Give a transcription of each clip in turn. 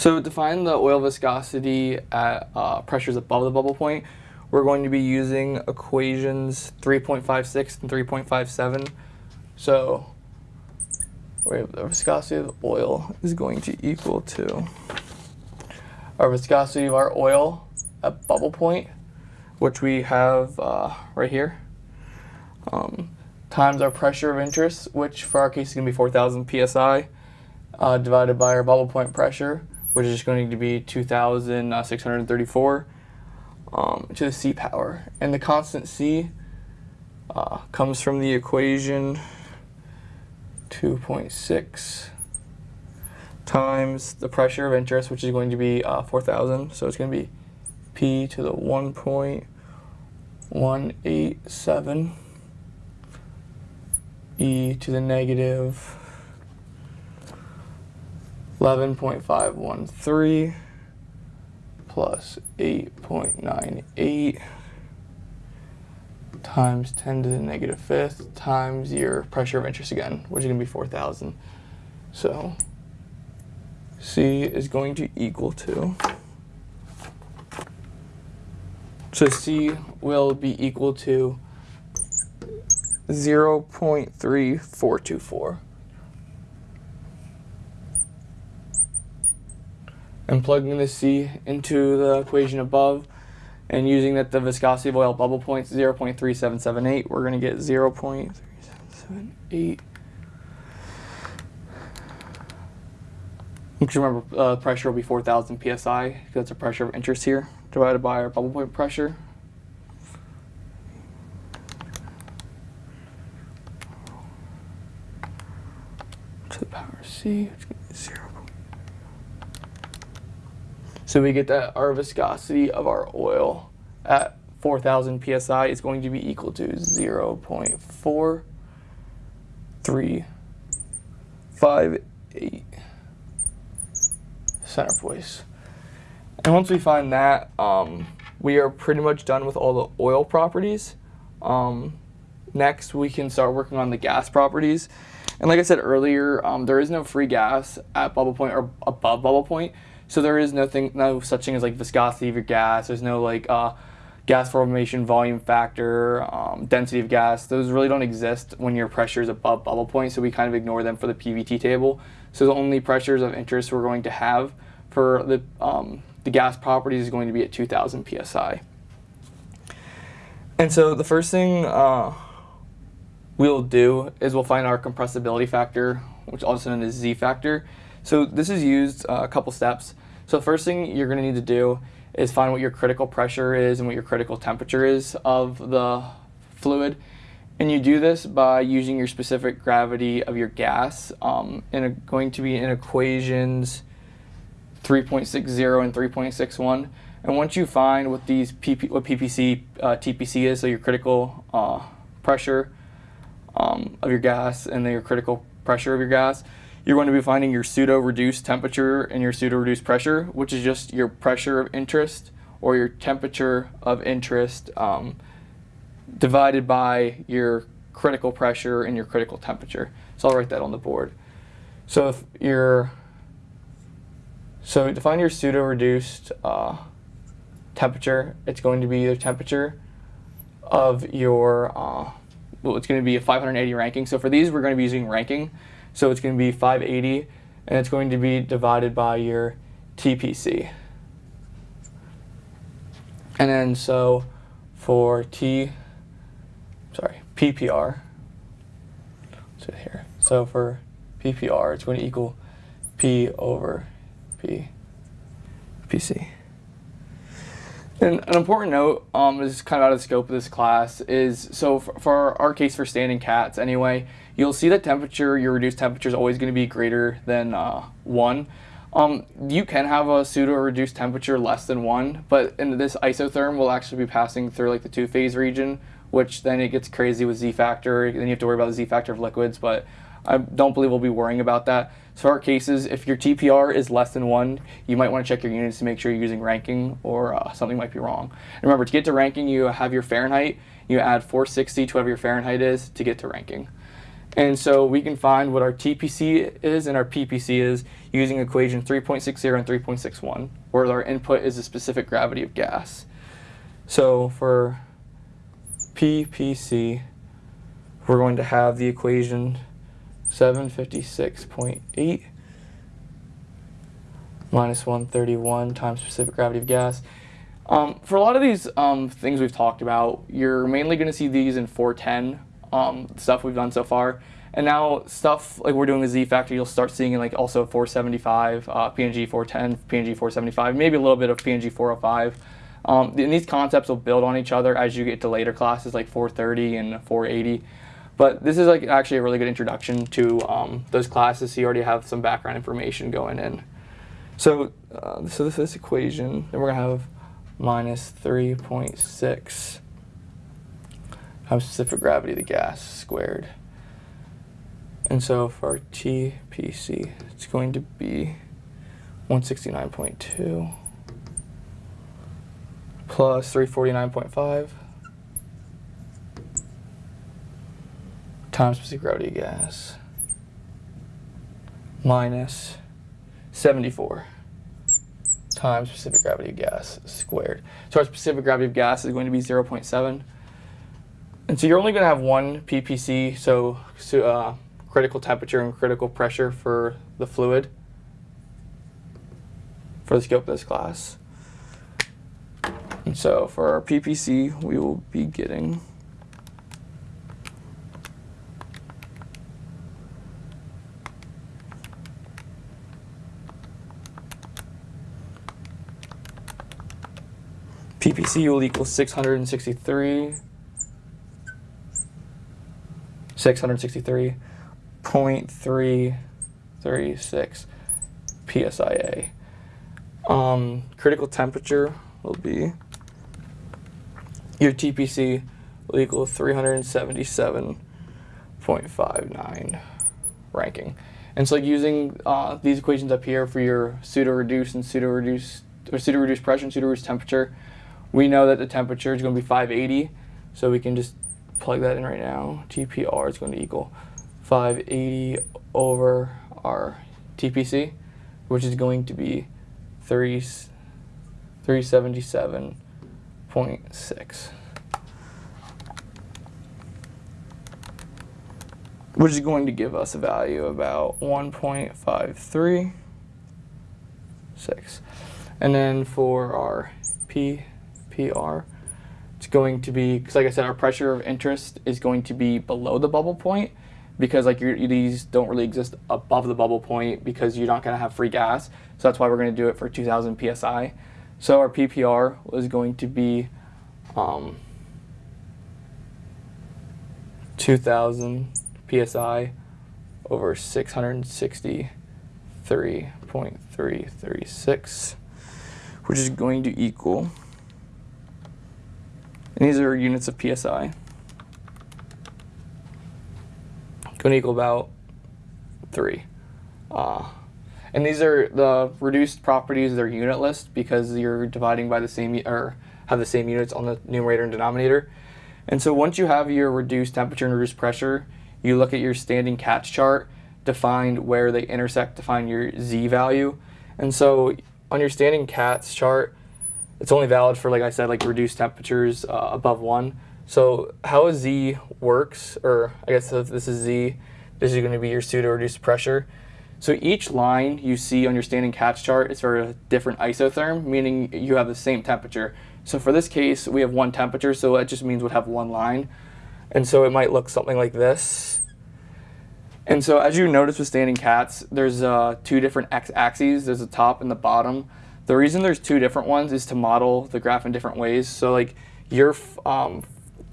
So to find the oil viscosity at uh, pressures above the bubble point, we're going to be using equations 3.56 and 3.57. So the viscosity of oil is going to equal to our viscosity of our oil at bubble point, which we have uh, right here, um, times our pressure of interest, which for our case is going to be 4,000 psi, uh, divided by our bubble point pressure, which is going to be 2,634 um, to the c power. And the constant c uh, comes from the equation 2.6 times the pressure of interest, which is going to be uh, 4,000. So it's going to be P to the 1.187 E to the negative 11.513 plus 8.98 times 10 to the negative fifth times your pressure of interest again, which is going to be 4,000. So C is going to equal to, so C will be equal to 0 0.3424. And plugging the C into the equation above, and using that the viscosity of oil bubble point 0.3778, we're going to get 0.3778. Just remember, uh, pressure will be 4,000 psi, because that's a pressure of interest here, divided by our bubble point pressure. To the power C, which is 0. So we get that our viscosity of our oil at 4,000 psi is going to be equal to 0 0.4358 centipoise. And once we find that, um, we are pretty much done with all the oil properties. Um, next, we can start working on the gas properties. And like I said earlier, um, there is no free gas at bubble point or above bubble point. So there is nothing, no such thing as like viscosity of your gas. There's no like uh, gas formation volume factor, um, density of gas. Those really don't exist when your pressure is above bubble point. So we kind of ignore them for the PVT table. So the only pressures of interest we're going to have for the um, the gas properties is going to be at 2,000 psi. And so the first thing uh, we'll do is we'll find our compressibility factor, which also known as Z factor. So this is used uh, a couple steps. So first thing you're going to need to do is find what your critical pressure is and what your critical temperature is of the fluid. And you do this by using your specific gravity of your gas. Um, and going to be in equations 3.60 and 3.61. And once you find what these PP, what PPC, uh, TPC is, so your critical uh, pressure um, of your gas and then your critical pressure of your gas, you're going to be finding your pseudo-reduced temperature and your pseudo-reduced pressure, which is just your pressure of interest or your temperature of interest um, divided by your critical pressure and your critical temperature. So I'll write that on the board. So if you're, so to find your pseudo-reduced uh, temperature, it's going to be the temperature of your, uh, well, it's going to be a 580 Rankine. So for these, we're going to be using Rankine. So it's going to be 580 and it's going to be divided by your TPC. And then so for T, sorry, PPR, so here. So for PPR, it's going to equal P over P, PC. And an important note, um, is kind of out of the scope of this class, is so for, for our case for standing Katz anyway, you'll see that temperature, your reduced temperature is always going to be greater than uh, 1. Um, you can have a pseudo reduced temperature less than 1, but in this isotherm will actually be passing through like the two phase region, which then it gets crazy with Z factor. Then you have to worry about the Z factor of liquids, but I don't believe we'll be worrying about that. Our cases, if your TPR is less than 1, you might want to check your units to make sure you're using Rankine or uh, something might be wrong. And remember, to get to Rankine, you have your Fahrenheit. You add 460 to whatever your Fahrenheit is to get to Rankine. And so we can find what our TPC is and our PPC is using equation 3.60 and 3.61, where our input is the specific gravity of gas. So for PPC, we're going to have the equation 756.8 minus 131 times specific gravity of gas. Um, for a lot of these um, things we've talked about, you're mainly going to see these in 410 um, stuff we've done so far. And now stuff like we're doing a Z factor, you'll start seeing in like also 475, uh, PNG 410, PNG 475, maybe a little bit of PNG 405. Um, and these concepts will build on each other as you get to later classes like 430 and 480. But this is like actually a really good introduction to um, those classes, so you already have some background information going in. So, uh, so this, this equation, then we're gonna have minus 3.6 times specific gravity of the gas squared. And so for our TPC, it's going to be 169.2 plus 349.5 times specific gravity of gas minus 74 times specific gravity of gas squared. So our specific gravity of gas is going to be 0.7. And so you're only going to have one PPC, so, so uh, critical temperature and critical pressure for the fluid for the scope of this class. And so for our PPC, we will be getting PPC will equal 663 663 0.336 psia. Um, critical temperature will be your TPC will equal 377.59 Rankine. And so using uh, these equations up here for your pseudo-reduced and pseudo-reduced or pseudo-reduced pressure and pseudo-reduced temperature, we know that the temperature is going to be 580. So we can just plug that in right now. TPR is going to equal 580 over our TPC, which is going to be 30, 377.6. Which is going to give us a value about 1.536. And then for our PPR, it's going to be, because like I said, our pressure of interest is going to be below the bubble point because like your, these don't really exist above the bubble point because you're not going to have free gas. So that's why we're going to do it for 2000 psi. So our PPR was going to be um, 2000 psi over 663.336, which is going to equal, and these are units of psi. going to equal about 3. Uh, and these are the reduced properties, they're unitless because you're dividing by the same, or have the same units on the numerator and denominator. And so once you have your reduced temperature and reduced pressure, you look at your standing Katz chart to find where they intersect to find your Z value. And so on your standing Katz chart, it's only valid for, like I said, like reduced temperatures uh, above 1. So how Z works, or I guess if this is Z, this is going to be your pseudo-reduced pressure. So each line you see on your standing Katz chart is for a different isotherm, meaning you have the same temperature. So for this case, we have one temperature, so that just means we'd have one line. And so it might look something like this. And so as you notice with standing Katz, there's uh, two different x-axes. There's the top and the bottom. The reason there's two different ones is to model the graph in different ways. So like your um,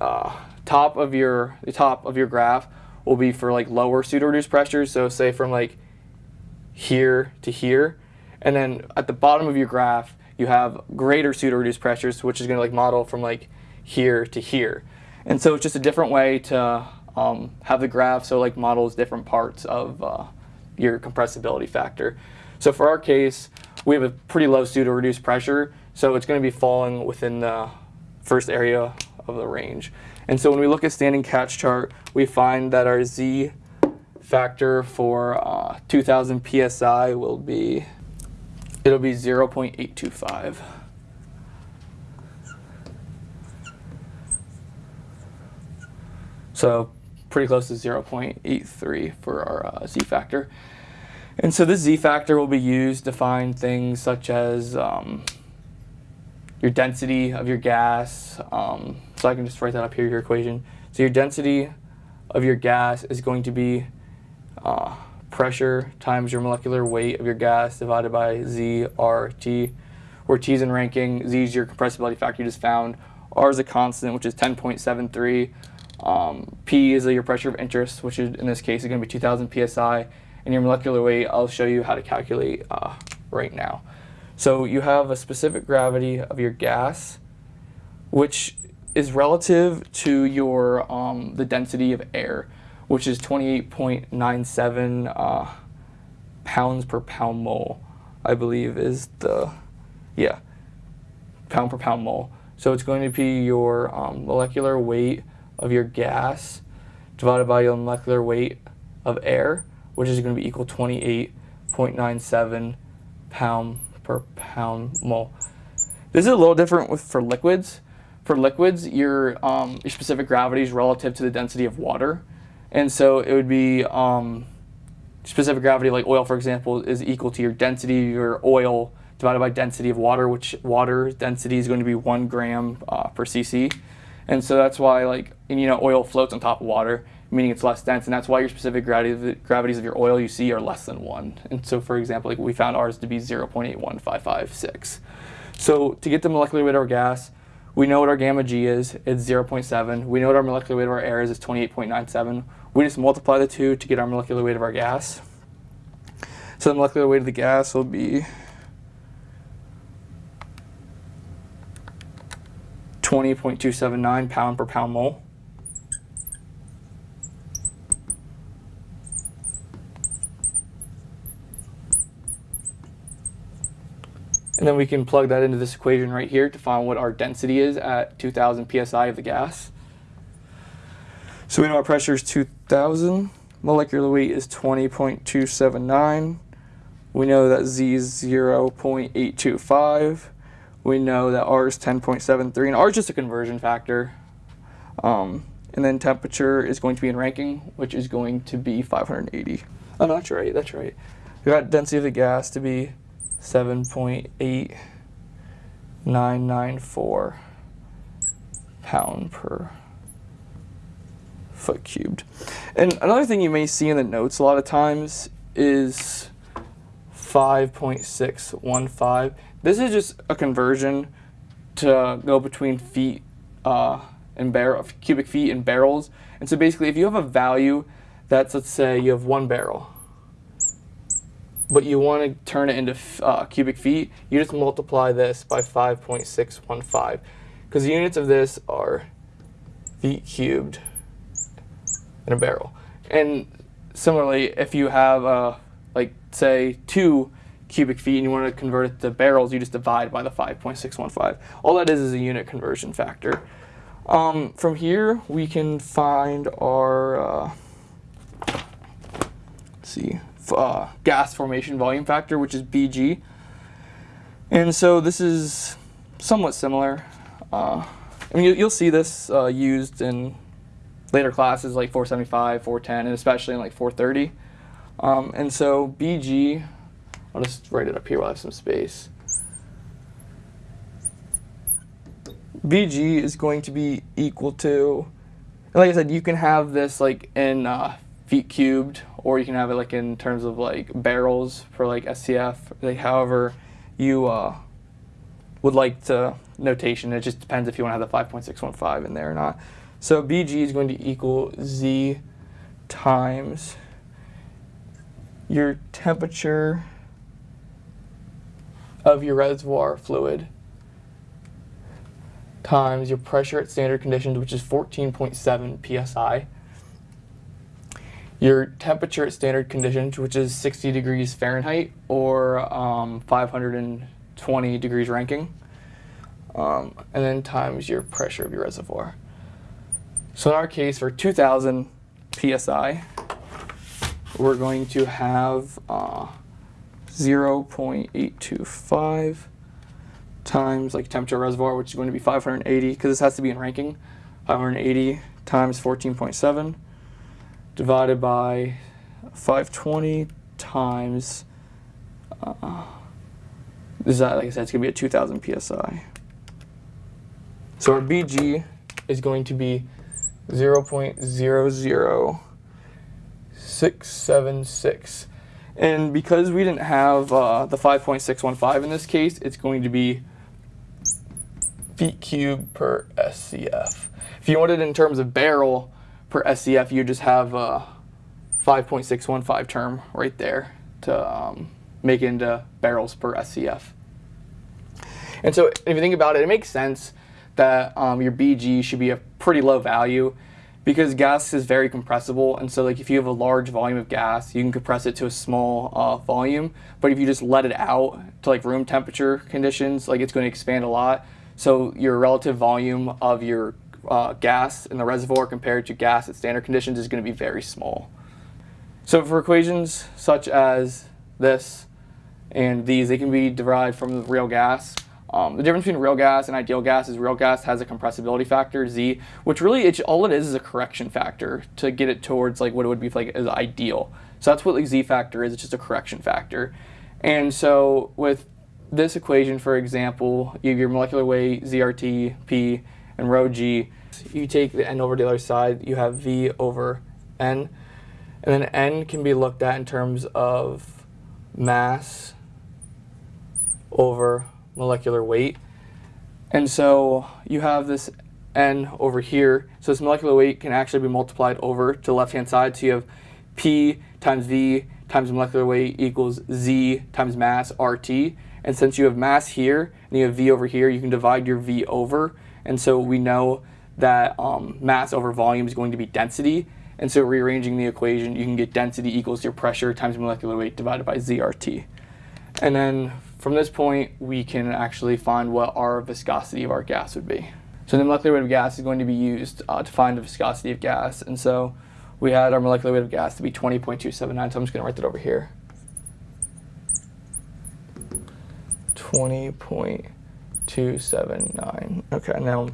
uh, top of your the top of your graph will be for like lower pseudo reduced pressures. So say from like here to here, and then at the bottom of your graph you have greater pseudo reduced pressures, which is going to like model from like here to here. And so it's just a different way to um, have the graph so like models different parts of uh, your compressibility factor. So for our case, we have a pretty low pseudo reduced pressure, so it's going to be falling within the first area of the range. And so when we look at standing Katz chart, we find that our Z factor for uh, 2000 psi will be it'll be 0.825. So pretty close to 0.83 for our uh, z factor. And so this z factor will be used to find things such as um, your density of your gas. Um, so I can just write that up here, your equation. So your density of your gas is going to be uh, pressure times your molecular weight of your gas divided by Z, R, T, where T is in Rankine, Z is your compressibility factor you just found, R is a constant, which is 10.73, um, P is your pressure of interest, which is, in this case is going to be 2000 psi, and your molecular weight, I'll show you how to calculate uh, right now. So you have a specific gravity of your gas, which is relative to your um, the density of air, which is 28.97 uh, pounds per pound mole, I believe is the, yeah, pound per pound mole. So it's going to be your um, molecular weight of your gas divided by your molecular weight of air, which is going to be equal 28.97 pound per pound mole. This is a little different with for liquids. For liquids, your, um, your specific gravity is relative to the density of water. And so it would be um, specific gravity, like oil, for example, is equal to your density your oil divided by density of water, which water density is going to be one gram uh, per cc. And so that's why, like, and, you know, oil floats on top of water, meaning it's less dense, and that's why your specific gravity, gravities of your oil you see are less than one. And so, for example, like we found ours to be 0.81556. So to get the molecular weight of our gas, we know what our gamma G is, it's 0.7. We know what our molecular weight of our air is, it's 28.97. We just multiply the two to get our molecular weight of our gas. So the molecular weight of the gas will be 20.279 pound per pound mole. And then we can plug that into this equation right here to find what our density is at 2000 psi of the gas. So we know our pressure is 2000, molecular weight is 20.279. We know that Z is 0.825. We know that R is 10.73, and R is just a conversion factor. Um, and then temperature is going to be in Rankine, which is going to be 580. Oh, that's right, that's right. We got density of the gas to be 7.8994 pound per foot cubed. And another thing you may see in the notes a lot of times is 5.615. This is just a conversion to go between feet uh, and barrel, cubic feet and barrels. And so basically if you have a value that's, let's say you have one barrel, but you want to turn it into uh, cubic feet, you just multiply this by 5.615 because the units of this are feet cubed in a barrel. And similarly, if you have, uh, like, say, two cubic feet and you want to convert it to barrels, you just divide by the 5.615. All that is is a unit conversion factor. Um, from here, we can find our, uh, see, uh, gas formation volume factor, which is BG. And so this is somewhat similar. Uh, I mean, you, will see this uh, used in later classes like 475, 410, and especially in like 430. Um, and so BG, I'll just write it up here while I have some space. BG is going to be equal to, like I said, you can have this like in uh, feet cubed, or you can have it like in terms of like barrels for like SCF, like however you uh, would like to notation. It just depends if you want to have the 5.615 in there or not. So BG is going to equal Z times your temperature of your reservoir fluid times your pressure at standard conditions, which is 14.7 psi. Your temperature at standard conditions, which is 60 degrees Fahrenheit or um, 520 degrees Rankine. Um, and then times your pressure of your reservoir. So in our case, for 2000 psi, we're going to have uh, 0.825 times like temperature reservoir, which is going to be 580, because this has to be in Rankine. 580 times 14.7 divided by 520 times, uh, is like I said, it's going to be a 2000 psi. So our BG is going to be 0.00676. And because we didn't have uh, the 5.615 in this case, it's going to be feet cubed per SCF. If you want it in terms of barrel per SCF, you just have a 5.615 term right there to um, make into barrels per SCF. And so if you think about it, it makes sense that um, your BG should be a pretty low value because gas is very compressible. And so like if you have a large volume of gas you can compress it to a small uh, volume. But if you just let it out to like room temperature conditions like it's going to expand a lot. So your relative volume of your uh, gas in the reservoir compared to gas at standard conditions is going to be very small so for equations such as this and these they can be derived from the real gas um, the difference between real gas and ideal gas is real gas has a compressibility factor, Z, which really it's, all it is is a correction factor to get it towards like what it would be like as ideal. So that's what the Z factor is, it's just a correction factor. And so with this equation, for example, you have your molecular weight, ZRT, P, and rho G. You take the N over the other side, you have V over N. And then N can be looked at in terms of mass over molecular weight. And so you have this n over here. So this molecular weight can actually be multiplied over to the left-hand side. So you have p times v times molecular weight equals z times mass RT. And since you have mass here and you have v over here, you can divide your v over. And so we know that um, mass over volume is going to be density. And so rearranging the equation, you can get density equals your pressure times molecular weight divided by ZRT. And then from this point, we can actually find what our viscosity of our gas would be. So the molecular weight of gas is going to be used uh, to find the viscosity of gas. And so we had our molecular weight of gas to be 20.279, so I'm just going to write that over here. 20.279. Okay, now